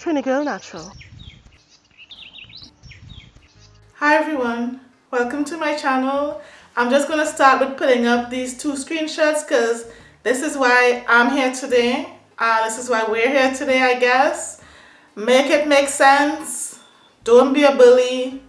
Trini Girl Natural. Hi everyone, welcome to my channel. I'm just going to start with putting up these two screenshots because this is why I'm here today. Uh, this is why we're here today I guess. Make it make sense. Don't be a bully.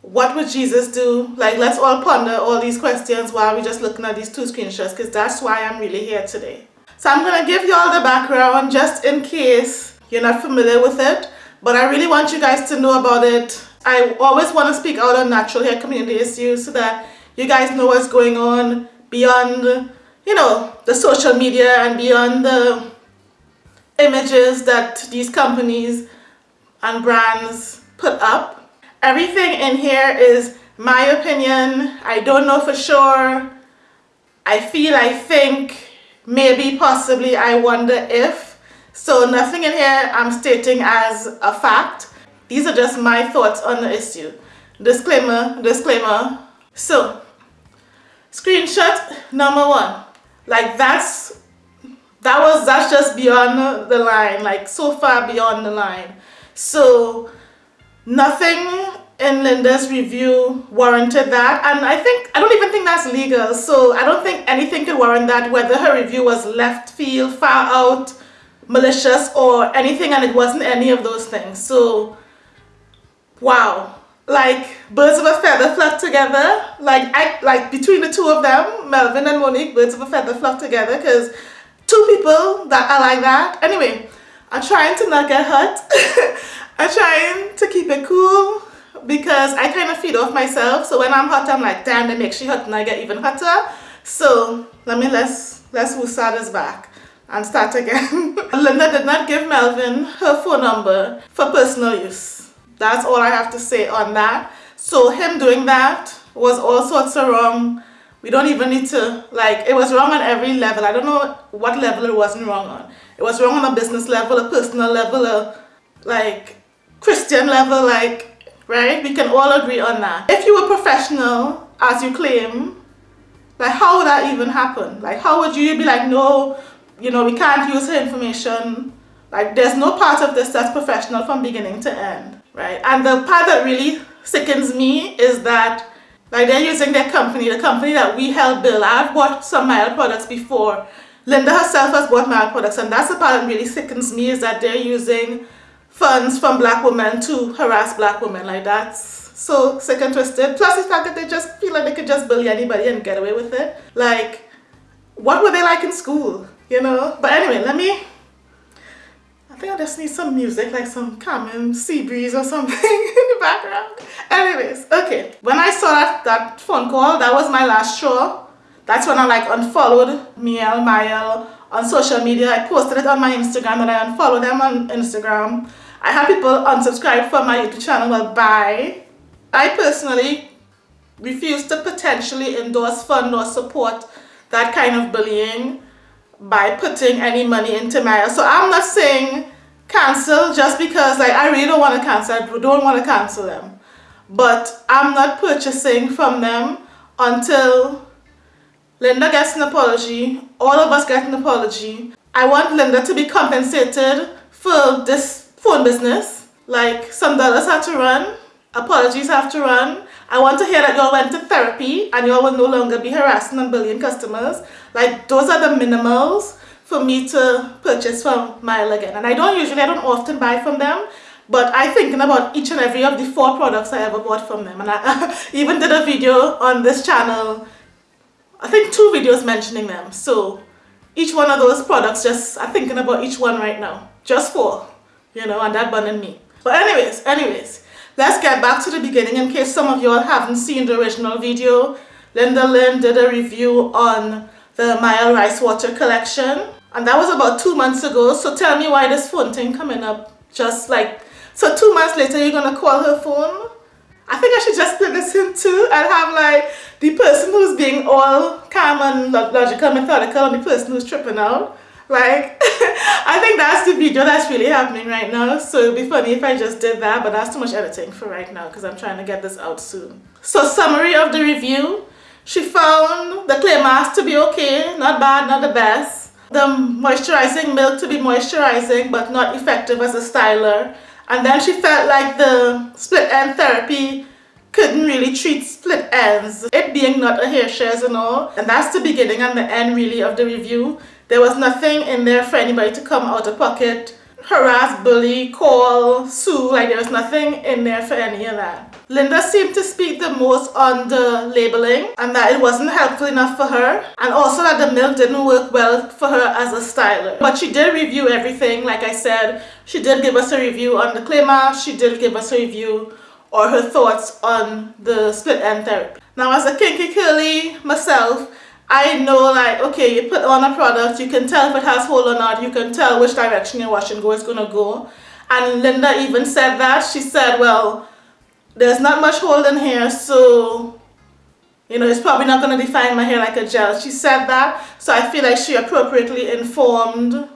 What would Jesus do? Like let's all ponder all these questions while we're just looking at these two screenshots because that's why I'm really here today. So I'm going to give you all the background just in case you're not familiar with it. But I really want you guys to know about it I always want to speak out on natural hair community issues so that you guys know what's going on beyond, you know, the social media and beyond the images that these companies and brands put up. Everything in here is my opinion. I don't know for sure. I feel, I think, maybe, possibly, I wonder if. So nothing in here I'm stating as a fact. These are just my thoughts on the issue. Disclaimer, disclaimer. So, screenshot number one. Like that's, that was, that's just beyond the line, like so far beyond the line. So, nothing in Linda's review warranted that and I think I don't even think that's legal so I don't think anything could warrant that whether her review was left field far out malicious or anything and it wasn't any of those things. So wow. Like birds of a feather flock together. Like I like between the two of them Melvin and Monique birds of a feather flock together because two people that are like that. Anyway I'm trying to not get hurt. I'm trying to keep it cool because I kind of feed off myself. So when I'm hot I'm like damn that makes you hot and I get even hotter. So let me let's let's woosah this back and start again Linda did not give Melvin her phone number for personal use that's all I have to say on that. So him doing that was all sorts of wrong. We don't even need to, like, it was wrong on every level. I don't know what level it wasn't wrong on. It was wrong on a business level, a personal level, a, like, Christian level, like, right? We can all agree on that. If you were professional, as you claim, like, how would that even happen? Like, how would you be like, no, you know, we can't use her information. Like, there's no part of this that's professional from beginning to end right? And the part that really sickens me is that like they're using their company, the company that we help build. I've bought some Mielle products before. Linda herself has bought Mielle products and that's the part that really sickens me is that they're using funds from black women to harass black women. Like that's so sick and twisted. Plus the fact that they just feel like they could just bully anybody and get away with it. Like, what were they like in school? You know? But anyway, let me I think I just need some music, like some common sea breeze or something in the background. Anyways, okay. When I saw that, that phone call, that was my last show. That's when I like unfollowed Mielle Mielle on social media. I posted it on my Instagram and I unfollowed them on Instagram. I had people unsubscribe from my YouTube channel. Well, bye. I personally refuse to potentially endorse, fund or support that kind of bullying by putting any money into Mielle. So I'm not saying cancel just because like I really don't want to cancel. I don't want to cancel them. But I'm not purchasing from them until Linda gets an apology. All of us get an apology. I want Linda to be compensated for this phone business. Like some dollars have to run. Apologies have to run. I want to hear that y'all went to therapy and y'all will no longer be harassing and bullying customers. Like those are the minimals for me to purchase from Mielle again. And I don't usually, I don't often buy from them, but I thinking about each and every of the four products I ever bought from them. And I even did a video on this channel, I think two videos mentioning them. So each one of those products, just, I'm thinking about each one right now. Just four, you know, and that burning me. But anyways, anyways, let's get back to the beginning in case some of y'all haven't seen the original video. Linda Lynn did a review on the Mielle Rice Water collection. And that was about two months ago. So tell me why this phone thing coming up just like so two months later you're gonna call her phone? I think I should just play this in too and have like the person who's being all calm and logical methodical and the person who's tripping out. Like I think that's the video that's really happening right now. So it'd be funny if I just did that but that's too much editing for right now because I'm trying to get this out soon. So summary of the review she found the clay mask to be okay not bad not the best the moisturizing milk to be moisturizing but not effective as a styler. And then she felt like the split end therapy couldn't really treat split ends, it being not a hair shares and all. And that's the beginning and the end really of the review. There was nothing in there for anybody to come out of pocket, harass, bully, call, sue, like there was nothing in there for any of that. Linda seemed to speak the most on the labeling and that it wasn't helpful enough for her and also that the milk didn't work well for her as a styler. But she did review everything like I said. She did give us a review on the clay mask. She did give us a review or her thoughts on the split end therapy. Now as a kinky curly myself, I know like, okay, you put on a product, you can tell if it has hole or not, you can tell which direction your wash and go is going to go. And Linda even said that. She said, well, there's not much hold in here so you know it's probably not going to define my hair like a gel. She said that so I feel like she appropriately informed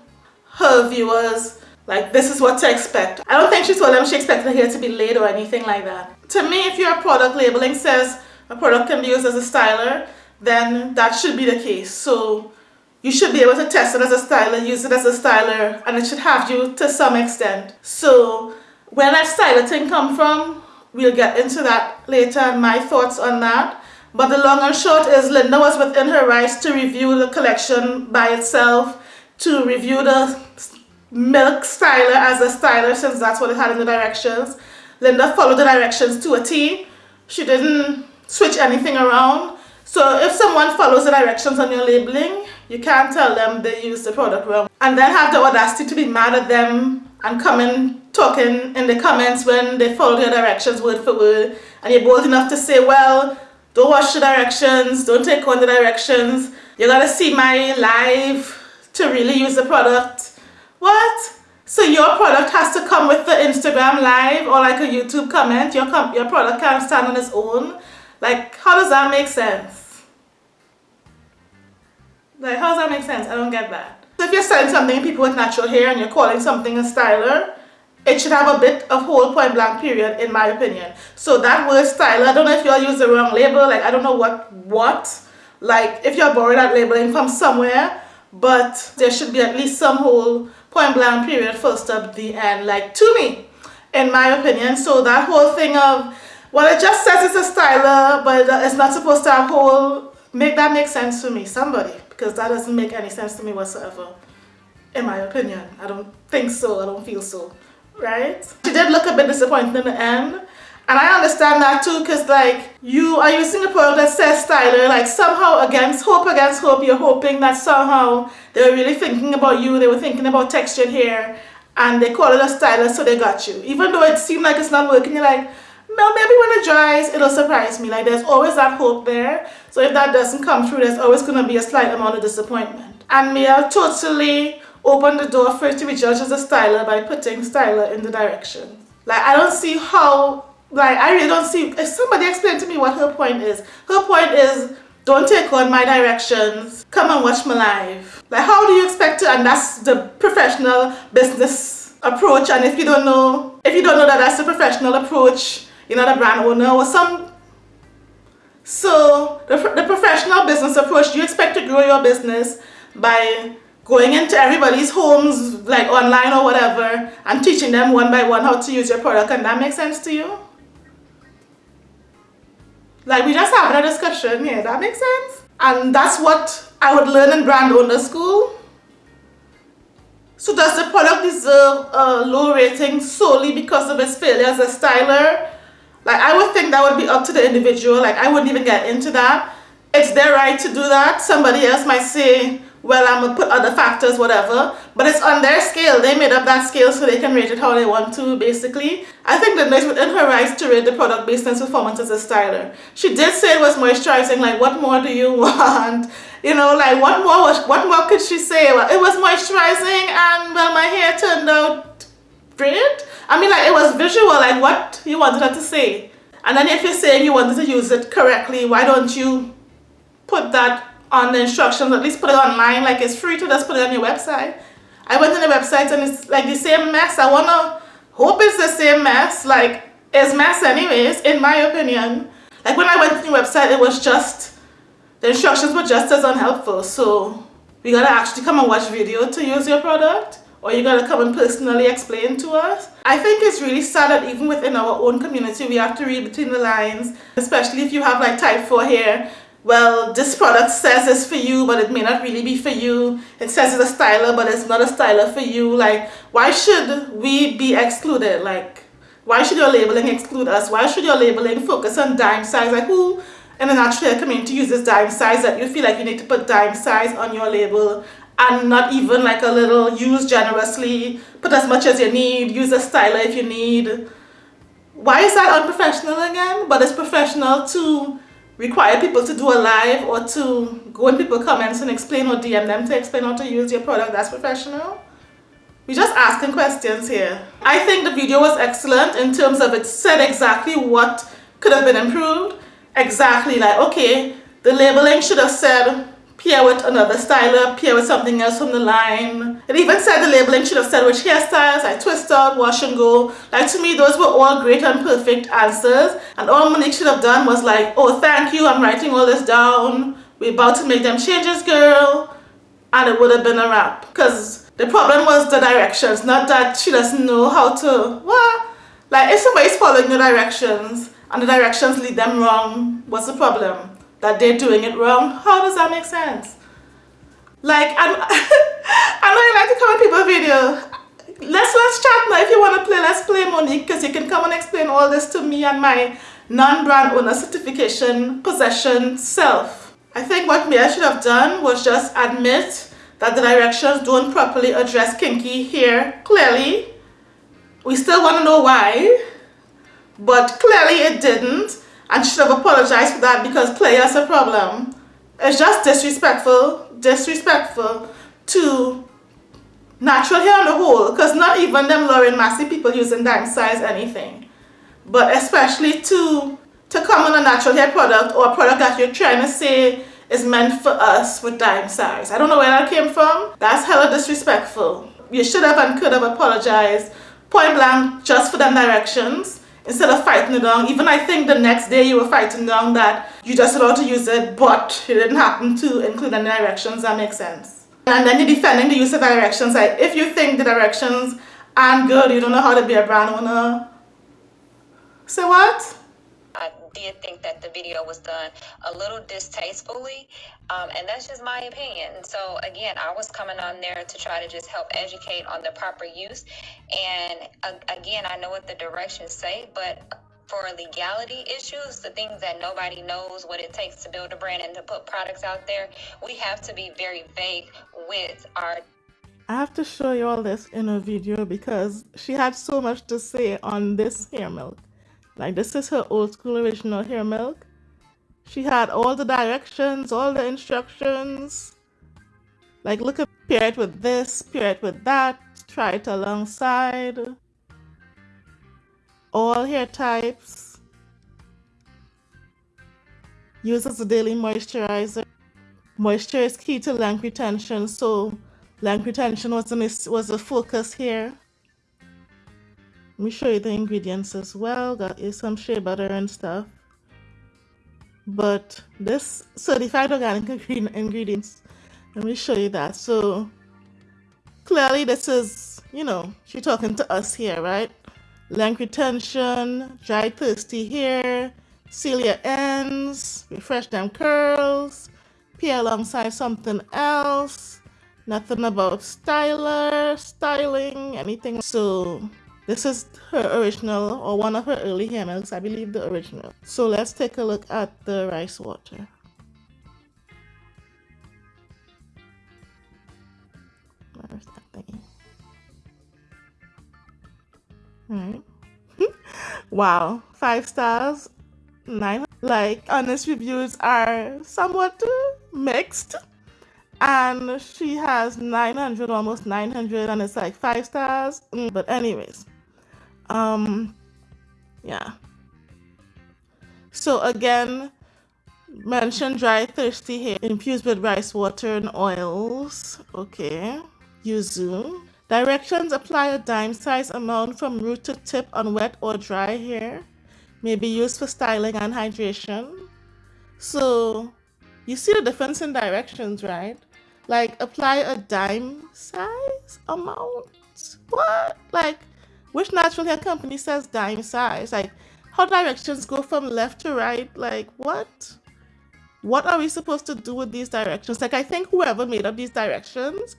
her viewers like this is what to expect. I don't think she told them she expected the hair to be laid or anything like that. To me if your product labeling says a product can be used as a styler then that should be the case. So you should be able to test it as a styler, use it as a styler, and it should have you to some extent. So where that styler thing come from, We'll get into that later and my thoughts on that. But the long and short is Linda was within her rights to review the collection by itself, to review the milk styler as a styler since that's what it had in the directions. Linda followed the directions to a T. She didn't switch anything around. So if someone follows the directions on your labeling, you can't tell them they used the product wrong. And then have the audacity to be mad at them and come in talking in the comments when they follow your directions word for word and you're bold enough to say, well, don't watch the directions, don't take on the directions, you gotta see my live to really use the product. What? So your product has to come with the Instagram live or like a YouTube comment, your, com your product can't stand on its own. Like, how does that make sense? Like, how does that make sense? I don't get that. So if you're selling something people with natural hair and you're calling something a styler, it should have a bit of whole point blank period in my opinion. So that word styler, I don't know if y'all use the wrong label, like I don't know what, what, like if you're borrowing that labeling from somewhere, but there should be at least some whole point blank period first up the end, like to me, in my opinion. So that whole thing of, well it just says it's a styler, but it's not supposed to have whole, make that make sense to me, somebody because that doesn't make any sense to me whatsoever. In my opinion. I don't think so. I don't feel so. Right? She did look a bit disappointed in the end. And I understand that too because like you are using a product that says styler like somehow against hope against hope you're hoping that somehow they were really thinking about you they were thinking about textured hair and they call it a styler so they got you. Even though it seemed like it's not working you're like well, maybe when it dries, it'll surprise me. Like, there's always that hope there. So if that doesn't come through, there's always going to be a slight amount of disappointment. And Mielle totally opened the door for it to be judged as a styler by putting styler in the direction. Like, I don't see how, like, I really don't see, if somebody explain to me what her point is. Her point is, don't take on my directions, come and watch my live. Like, how do you expect to, and that's the professional business approach, and if you don't know, if you don't know that that's the professional approach, you're not a brand owner or some so the, the professional business approach you expect to grow your business by going into everybody's homes like online or whatever and teaching them one by one how to use your product? And that makes sense to you? Like we just having a discussion here. That makes sense? And that's what I would learn in brand owner school. So does the product deserve a low rating solely because of its failure as a styler like I would think that would be up to the individual. Like I wouldn't even get into that. It's their right to do that. Somebody else might say, well, I'm going to put other factors, whatever. But it's on their scale. They made up that scale so they can rate it how they want to, basically. I think that it's within her rights to rate the product based on its performance as a styler. She did say it was moisturizing. Like, what more do you want? You know, like, what more, was, what more could she say? Well, it was moisturizing and, well, my hair turned out great. I mean, like, it was visual, like what you wanted her to say. And then if you're saying you wanted to use it correctly, why don't you put that on the instructions, at least put it online, like it's free to just put it on your website. I went on the website and it's like the same mess. I want to hope it's the same mess, like it's mess anyways, in my opinion. Like when I went to the website, it was just, the instructions were just as unhelpful. So we gotta actually come and watch video to use your product or you gotta come and personally explain to us. I think it's really sad that even within our own community we have to read between the lines, especially if you have like type 4 hair. Well, this product says it's for you, but it may not really be for you. It says it's a styler, but it's not a styler for you. Like, why should we be excluded? Like, why should your labeling exclude us? Why should your labeling focus on dime size? Like, who in the natural hair community uses dime size that you feel like you need to put dime size on your label and not even like a little use generously, put as much as you need, use a styler if you need. Why is that unprofessional again? But it's professional to require people to do a live or to go in people comments and explain or DM them to explain how to use your product. That's professional. We're just asking questions here. I think the video was excellent in terms of it said exactly what could have been improved. Exactly like, okay, the labeling should have said pair with another styler, pair with something else from the line. It even said the labeling should have said which hairstyles, like twist out, wash and go. Like to me, those were all great and perfect answers. And all Monique should have done was like, oh, thank you, I'm writing all this down. We're about to make them changes, girl. And it would have been a wrap. Because the problem was the directions, not that she doesn't know how to, what? Like if somebody's following the directions and the directions lead them wrong, what's the problem? That they're doing it wrong. How does that make sense? Like, I'm, I know you like to comment people video. Let's let's chat now. If you want to play, let's play Monique because you can come and explain all this to me and my non-brand owner certification possession self. I think what Mielle should have done was just admit that the directions don't properly address kinky here clearly. We still want to know why, but clearly it didn't and should have apologized for that because play has a problem. It's just disrespectful, disrespectful to natural hair on the whole because not even them Lorraine Massey people using dime size anything. But especially to to come on a natural hair product or a product that you're trying to say is meant for us with dime size. I don't know where that came from. That's hella disrespectful. You should have and could have apologized point blank just for them directions instead of fighting it down. Even I think the next day you were fighting down that you just allowed to use it, but it didn't happen to include any directions. That makes sense. And then you're defending the use of directions. Like if you think the directions aren't good, you don't know how to be a brand owner. Say what? Did think that the video was done a little distastefully, um, and that's just my opinion. So again, I was coming on there to try to just help educate on the proper use, and uh, again, I know what the directions say, but for legality issues, the things that nobody knows what it takes to build a brand and to put products out there, we have to be very vague with our I have to show you all this in a video because she had so much to say on this hair milk. Like this is her old school original hair milk. She had all the directions, all the instructions. Like look at pair it with this, pair it with that, try it alongside. All hair types. Use as a daily moisturizer. Moisture is key to length retention, so length retention was a, was a focus here. Let me show you the ingredients as well. Got you some shea butter and stuff. But this certified organic ingredients, let me show you that. So clearly this is, you know, she's talking to us here, right? Length retention, dry thirsty hair, seal your ends, refresh them curls, pair alongside something else, nothing about styler, styling, anything. So this is her original or one of her early hair I believe the original. So let's take a look at the rice water. Where's that thing? Alright. wow, five stars, nine. Like honest reviews are somewhat mixed and she has 900 almost 900 and it's like five stars mm, but anyways um, yeah. So again, mention dry thirsty hair infused with rice water and oils. Okay. Yuzu. Directions apply a dime size amount from root to tip on wet or dry hair. May be used for styling and hydration. So you see the difference in directions, right? Like apply a dime size amount? What? Like which natural hair company says dime size? Like how directions go from left to right? Like what? What are we supposed to do with these directions? Like I think whoever made up these directions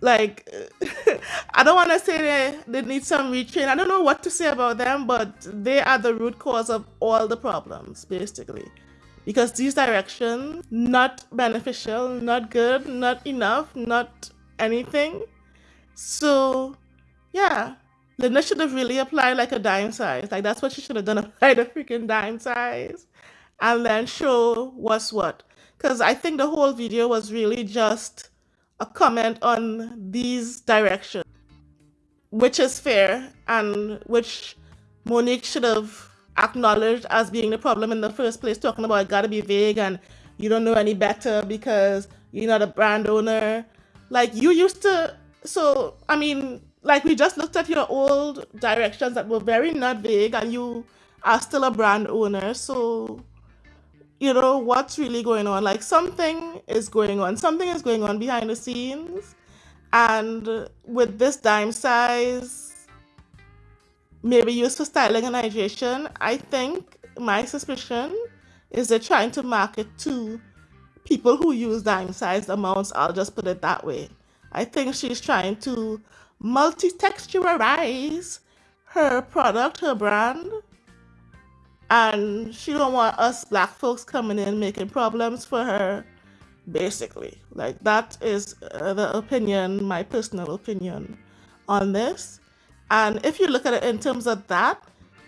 like I don't want to say they, they need some retrain. I don't know what to say about them, but they are the root cause of all the problems, basically. Because these directions, not beneficial, not good, not enough, not anything. So, yeah, Linda should have really applied like a dime size. Like that's what she should have done, applied a freaking dime size, and then show what's what. Because I think the whole video was really just a comment on these directions, which is fair and which Monique should have acknowledged as being the problem in the first place, talking about it gotta be vague and you don't know any better because you're not a brand owner. Like you used to so I mean, like we just looked at your old directions that were very not vague and you are still a brand owner. So you know what's really going on? Like something is going on. Something is going on behind the scenes. And with this dime size maybe used for styling and hydration i think my suspicion is they're trying to market to people who use dime sized amounts. I'll just put it that way. I think she's trying to multi-texturize her product her brand. And she don't want us black folks coming in making problems for her basically. Like that is uh, the opinion my personal opinion on this. And if you look at it in terms of that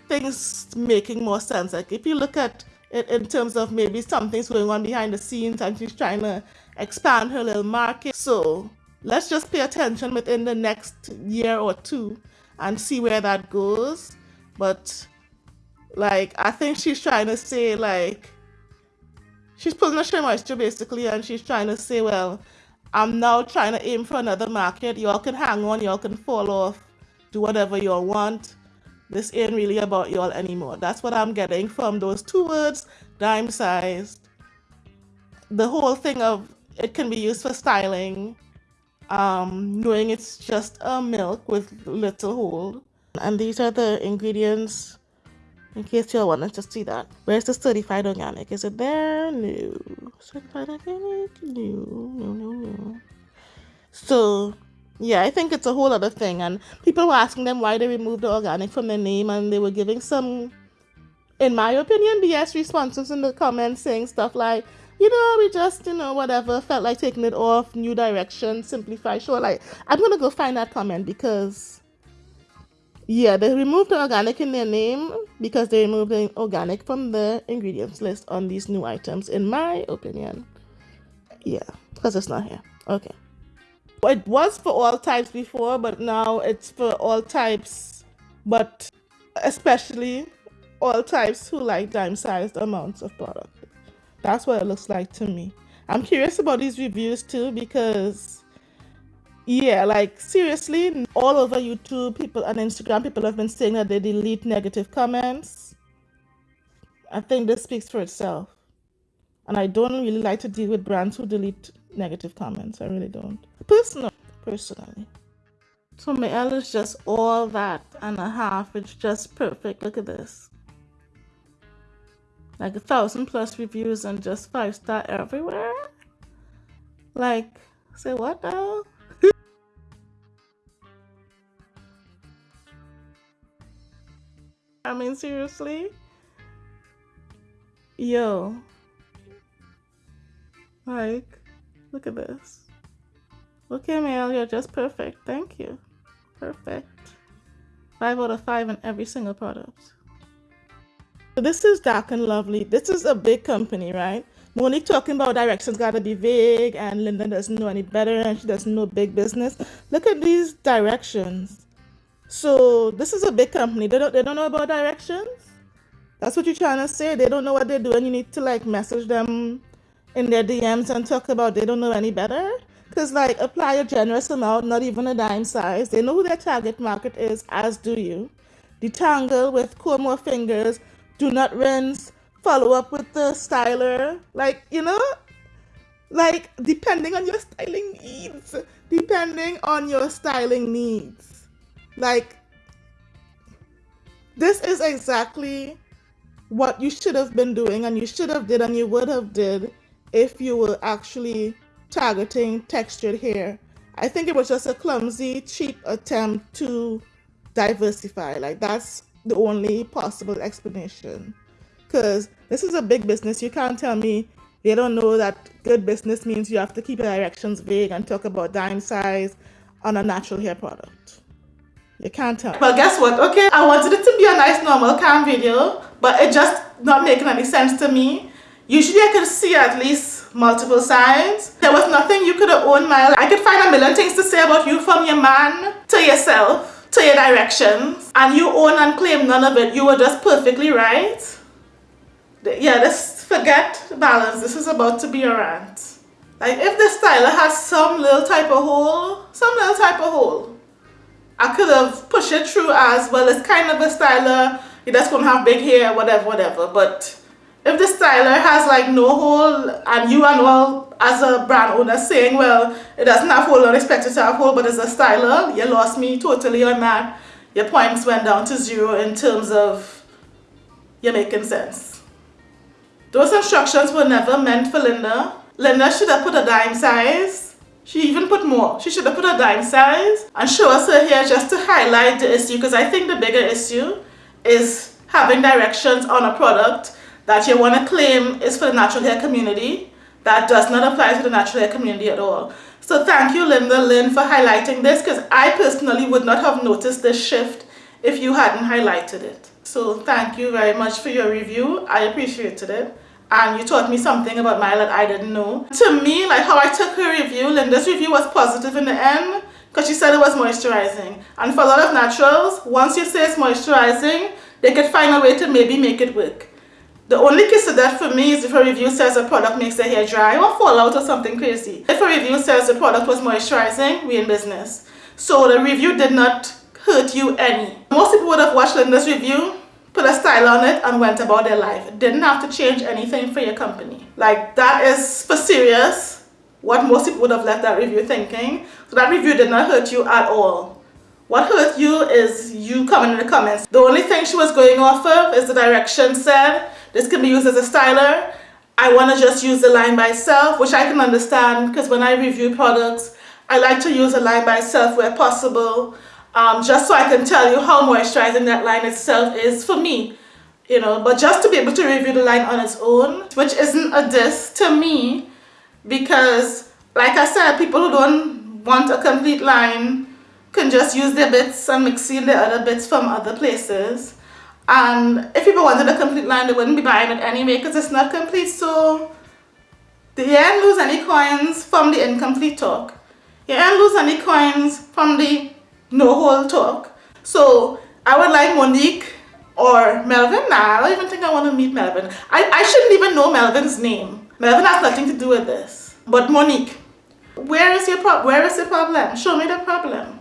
things making more sense. Like if you look at it in terms of maybe something's going on behind the scenes and she's trying to expand her little market. So let's just pay attention within the next year or two and see where that goes but like I think she's trying to say like she's pulling a SheaMoisture basically and she's trying to say, well, I'm now trying to aim for another market. Y'all can hang on, y'all can fall off, do whatever y'all want. This ain't really about y'all anymore. That's what I'm getting from those two words, dime sized. The whole thing of it can be used for styling, um, knowing it's just a milk with little hold. And these are the ingredients in case y'all wanted to see that. Where's the certified organic? Is it there? No. Certified organic? No, no, no, no. So, yeah, I think it's a whole other thing. And people were asking them why they removed the organic from their name, and they were giving some, in my opinion, BS responses in the comments saying stuff like, you know, we just, you know, whatever, felt like taking it off, new direction, simplify. Sure, like, I'm gonna go find that comment because yeah, they removed the organic in their name because they removed the organic from the ingredients list on these new items, in my opinion. Yeah, because it's not here. Okay. It was for all types before, but now it's for all types, but especially all types who like dime sized amounts of product. That's what it looks like to me. I'm curious about these reviews too because yeah, like seriously, all over YouTube, people on Instagram, people have been saying that they delete negative comments. I think this speaks for itself. And I don't really like to deal with brands who delete negative comments. I really don't. Personal, personally. So Mielle is just all that and a half. It's just perfect. Look at this. Like a thousand plus reviews and just five star everywhere. Like, say what now? I mean, seriously? Yo. Like, look at this. Look Okay, Mel, you're just perfect. Thank you. Perfect. Five out of five in every single product. So this is Dark and Lovely. This is a big company, right? Monique talking about directions gotta be vague and Linda doesn't know any better and she doesn't know big business. Look at these directions. So this is a big company. They don't they don't know about directions. That's what you're trying to say. They don't know what they're doing. You need to like message them in their DMs and talk about they don't know any better. Cause like apply a generous amount, not even a dime size. They know who their target market is, as do you. Detangle with comb more fingers. Do not rinse. Follow up with the styler. Like you know, Like, depending on your styling needs. Depending on your styling needs. Like, this is exactly what you should have been doing and you should have did and you would have did if you were actually targeting textured hair. I think it was just a clumsy, cheap attempt to diversify. Like that's the only possible explanation. Because this is a big business. You can't tell me they don't know that good business means you have to keep your directions vague and talk about dime size on a natural hair product. You can't tell. Well, guess what? Okay, I wanted it to be a nice normal calm video, but it just not making any sense to me. Usually I could see at least multiple sides. There was nothing you could have owned, Mielle. I could find a million things to say about you from your man to yourself to your directions and you own and claim none of it. You were just perfectly right. Yeah, let's forget balance. This is about to be a rant. Like if the styler has some little type of hole, some little type of hole, I could have pushed it through as well. It's kind of a styler. You just gonna have big hair, whatever, whatever. But if the styler has like no hole and you and all as a brand owner saying, well, it doesn't have hole, unexpected to have hole, but it's a styler, you lost me totally on that. Your points went down to zero in terms of you're making sense. Those instructions were never meant for Linda. Linda should have put a dime size she even put more. She should have put a dime size and show us her hair just to highlight the issue because I think the bigger issue is having directions on a product that you want to claim is for the natural hair community that does not apply to the natural hair community at all. So thank you Linda Lynn for highlighting this because I personally would not have noticed this shift if you hadn't highlighted it. So thank you very much for your review. I appreciated it and you taught me something about Mielle that I didn't know. To me, like how I took her review, Linda's review was positive in the end because she said it was moisturizing. And for a lot of naturals, once you say it's moisturizing, they could find a way to maybe make it work. The only case of that for me is if a review says a product makes the hair dry or fall out or something crazy. If a review says the product was moisturizing, we in business. So the review did not hurt you any. Most people would have watched Linda's review put a style on it and went about their life. Didn't have to change anything for your company. Like that is for serious what most people would have left that review thinking. So that review did not hurt you at all. What hurt you is you coming in the comments. The only thing she was going off of is the direction said this can be used as a styler. I want to just use the line by itself, which I can understand because when I review products, I like to use a line by itself where possible um, just so I can tell you how moisturizing that line itself is for me you know but just to be able to review the line on its own which isn't a diss to me because like I said people who don't want a complete line can just use their bits and mix in the other bits from other places and if people wanted a complete line they wouldn't be buying it anyway because it's not complete so you didn't lose any coins from the incomplete talk you didn't lose any coins from the no whole talk. So I would like Monique or Melvin. Nah, I don't even think I want to meet Melvin. I, I shouldn't even know Melvin's name. Melvin has nothing to do with this. But Monique, where is your pro where is the problem? Show me the problem.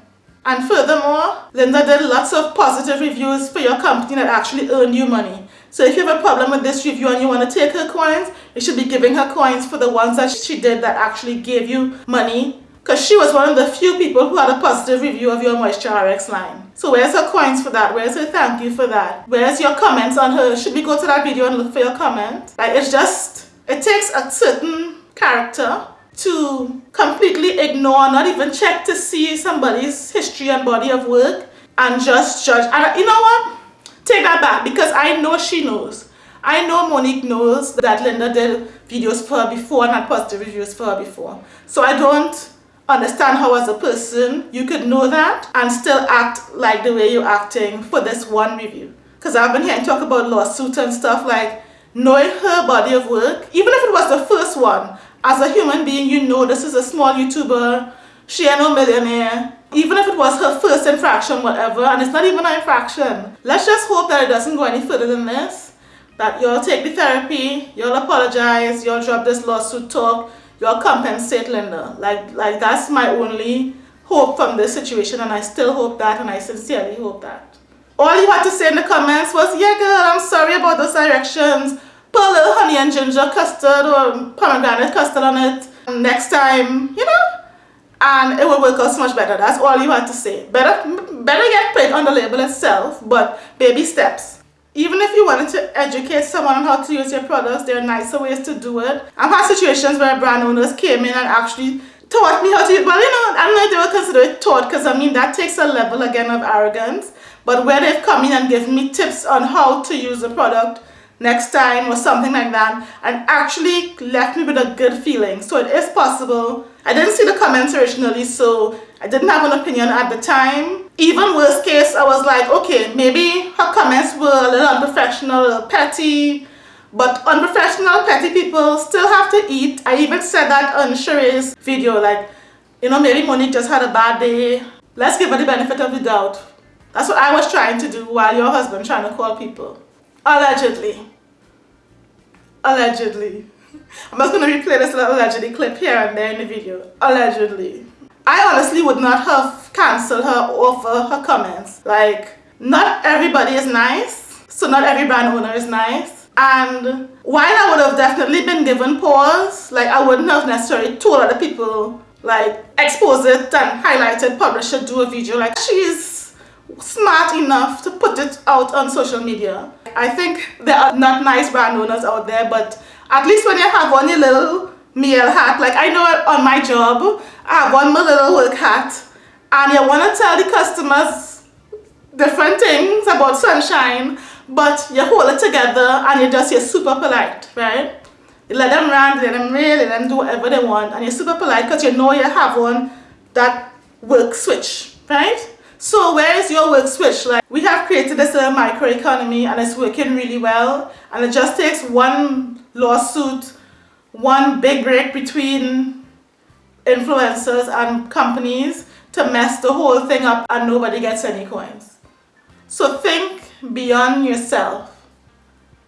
And furthermore, Linda did lots of positive reviews for your company that actually earned you money. So if you have a problem with this review and you want to take her coins, you should be giving her coins for the ones that she did that actually gave you money because she was one of the few people who had a positive review of your Moisture RX line. So where's her coins for that? Where's her thank you for that? Where's your comments on her? Should we go to that video and look for your comment? Like it's just, it takes a certain character to completely ignore, not even check to see somebody's history and body of work and just judge. And you know what? Take that back because I know she knows. I know Monique knows that Linda did videos for her before and had positive reviews for her before. So I don't understand how as a person you could know that and still act like the way you're acting for this one review. Because I've been hearing talk about lawsuits and stuff like knowing her body of work, even if it was the first one, as a human being you know this is a small YouTuber, she ain't no millionaire, even if it was her first infraction, whatever, and it's not even an infraction. Let's just hope that it doesn't go any further than this. That you'll take the therapy, you'll apologize, you'll drop this lawsuit talk, you'll compensate Linda. Like, like that's my only hope from this situation and I still hope that and I sincerely hope that. All you had to say in the comments was, yeah girl, I'm sorry about those directions. Put a little honey and ginger custard or pomegranate custard on it. Um, next time, you know, and it will work out so much better. That's all you have to say. Better, better get paid on the label itself, but baby steps. Even if you wanted to educate someone on how to use your products, there are nicer ways to do it. I've had situations where brand owners came in and actually taught me how to use, well, you know, I don't know if they would consider it taught because I mean, that takes a level again of arrogance. But where they've come in and given me tips on how to use the product next time or something like that and actually left me with a good feeling. So it is possible. I didn't see the comments originally, so I didn't have an opinion at the time. Even worst case, I was like, okay, maybe her comments were a little unprofessional, a little petty, but unprofessional, petty people still have to eat. I even said that on Sheree's video, like, you know, maybe Monique just had a bad day. Let's give her the benefit of the doubt. That's what I was trying to do while your husband trying to call people. Allegedly. Allegedly. I'm just going to replay this little allegedly clip here and there in the video. Allegedly. I honestly would not have cancelled her for her comments. Like, not everybody is nice. So not every brand owner is nice. And while I would have definitely been given pause, like I wouldn't have necessarily told other people, like expose it and highlight it, publish it, do a video. Like she's smart enough to put it out on social media. I think there are not nice brand owners out there, but at least when you have one little meal hat, like I know on my job, I have one little work hat, and you want to tell the customers different things about sunshine, but you hold it together and you just, you're super polite, right? You let them rant, let them rail, let them do whatever they want, and you're super polite because you know you have one that work switch, right? So where is your work switch? Like we have created this little microeconomy and it's working really well and it just takes one lawsuit, one big break between influencers and companies to mess the whole thing up and nobody gets any coins. So think beyond yourself,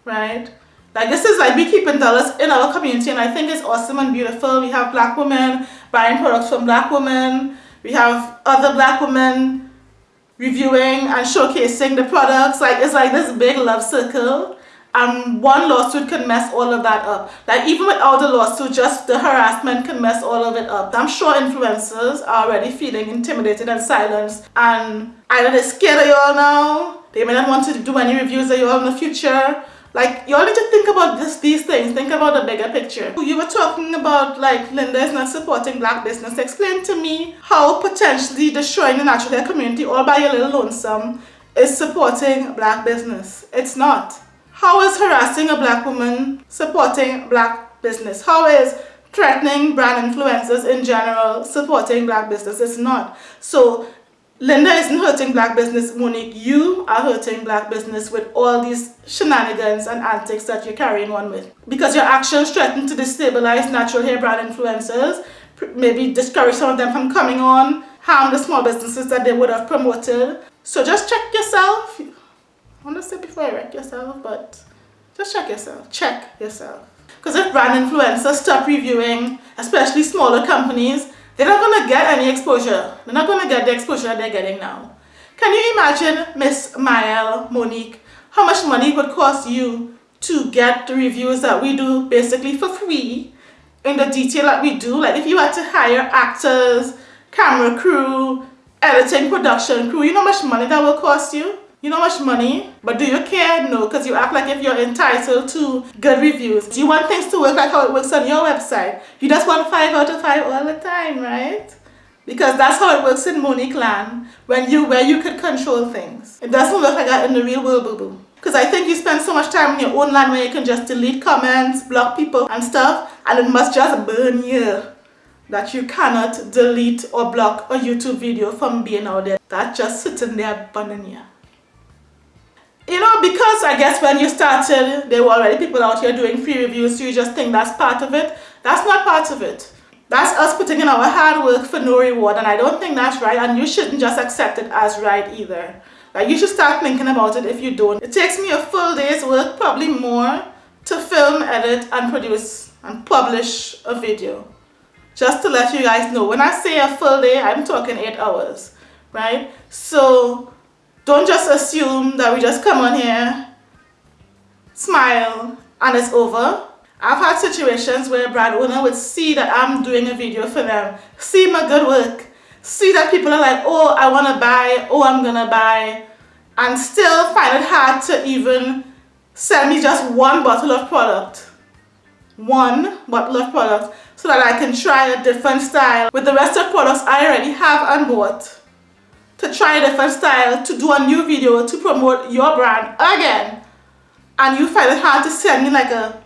right? Like this is like we keeping dollars in our community and I think it's awesome and beautiful. We have black women buying products from black women. We have other black women reviewing and showcasing the products. Like it's like this big love circle and one lawsuit can mess all of that up. Like even without the lawsuit, just the harassment can mess all of it up. I'm sure influencers are already feeling intimidated and silenced and either they're scared of y'all now, they may not want to do any reviews of y'all in the future, like, you all need to think about this, these things. Think about the bigger picture. You were talking about, like, Linda is not supporting black business. Explain to me how potentially destroying the natural hair community all by your little lonesome is supporting black business. It's not. How is harassing a black woman supporting black business? How is threatening brand influencers in general supporting black business? It's not. So Linda isn't hurting black business, Monique. You are hurting black business with all these shenanigans and antics that you're carrying on with. Because your actions threaten to destabilize natural hair brand influencers, maybe discourage some of them from coming on, harm the small businesses that they would have promoted. So just check yourself. I want to say before you wreck yourself, but just check yourself. Check yourself. Because if brand influencers stop reviewing, especially smaller companies, they're not going to get any exposure. They're not going to get the exposure they're getting now. Can you imagine, Miss Mielle, Monique, how much money it would cost you to get the reviews that we do basically for free in the detail that we do? Like if you had to hire actors, camera crew, editing, production crew, you know how much money that will cost you? You know much money? But do you care? No, because you act like if you're entitled to good reviews. Do you want things to work like how it works on your website? You just want 5 out of 5 all the time, right? Because that's how it works in Monique land, when you, where you could control things. It doesn't work like that in the real world, boo-boo. Because I think you spend so much time in your own land where you can just delete comments, block people and stuff, and it must just burn you that you cannot delete or block a YouTube video from being out there. That just sitting there burning you you know, because I guess when you started, there were already people out here doing free reviews, so you just think that's part of it. That's not part of it. That's us putting in our hard work for no reward, and I don't think that's right, and you shouldn't just accept it as right either. Like, you should start thinking about it if you don't. It takes me a full day's work, probably more, to film, edit, and produce and publish a video. Just to let you guys know. When I say a full day, I'm talking 8 hours, right? So, don't just assume that we just come on here, smile, and it's over. I've had situations where brand owner would see that I'm doing a video for them, see my good work, see that people are like, oh, I want to buy, oh, I'm going to buy, and still find it hard to even sell me just one bottle of product. One bottle of product so that I can try a different style with the rest of products I already have and board to try a different style, to do a new video, to promote your brand again. And you find it hard to send me like a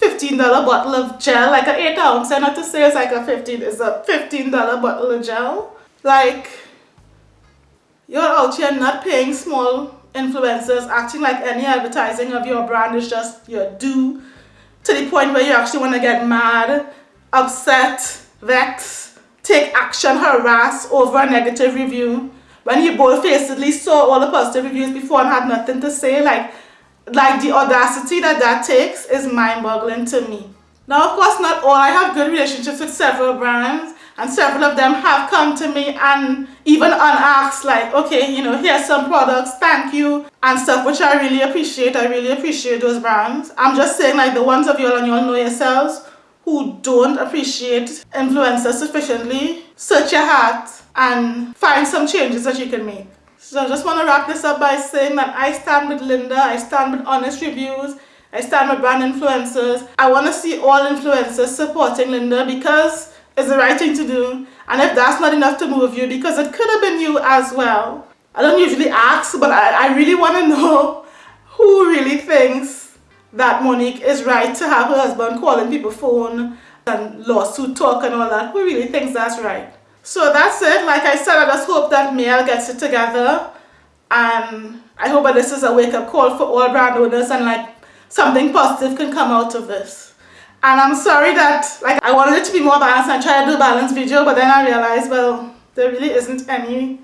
$15 bottle of gel, like an 8 ounce. And not to say it's like a 15, it's a $15 bottle of gel. Like, you're out here not paying small influencers, acting like any advertising of your brand is just your due to the point where you actually want to get mad, upset, vex, take action, harass over a negative review. When you bold-facedly saw all the positive reviews before and had nothing to say, like like the audacity that that takes is mind-boggling to me. Now, of course, not all. I have good relationships with several brands and several of them have come to me and even unasked like, okay, you know, here's some products, thank you, and stuff, which I really appreciate. I really appreciate those brands. I'm just saying like the ones of y'all and y'all know yourselves who don't appreciate influencers sufficiently, search your heart and find some changes that you can make. So I just want to wrap this up by saying that I stand with Linda, I stand with honest reviews, I stand with brand influencers. I want to see all influencers supporting Linda because it's the right thing to do. And if that's not enough to move you, because it could have been you as well. I don't usually ask, but I, I really want to know who really thinks that Monique is right to have her husband calling people phone and lawsuit talk and all that. Who really thinks that's right? So that's it. Like I said, I just hope that Mielle gets it together. And I hope that this is a wake-up call for all brand owners and like something positive can come out of this. And I'm sorry that like I wanted it to be more balanced and try to do a balanced video, but then I realized, well, there really isn't any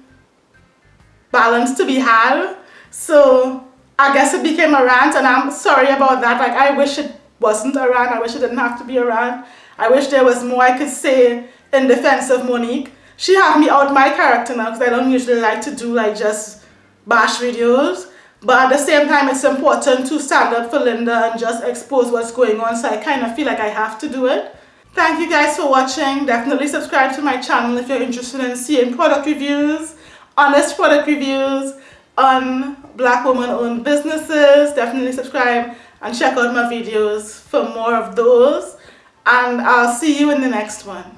balance to be had. So I guess it became a rant and I'm sorry about that. Like I wish it wasn't a rant. I wish it didn't have to be a rant. I wish there was more I could say in defense of Monique. She had me out my character now because I don't usually like to do like just bash videos. But at the same time, it's important to stand up for Linda and just expose what's going on. So I kind of feel like I have to do it. Thank you guys for watching. Definitely subscribe to my channel if you're interested in seeing product reviews, honest product reviews on black woman owned businesses. Definitely subscribe and check out my videos for more of those. And I'll see you in the next one.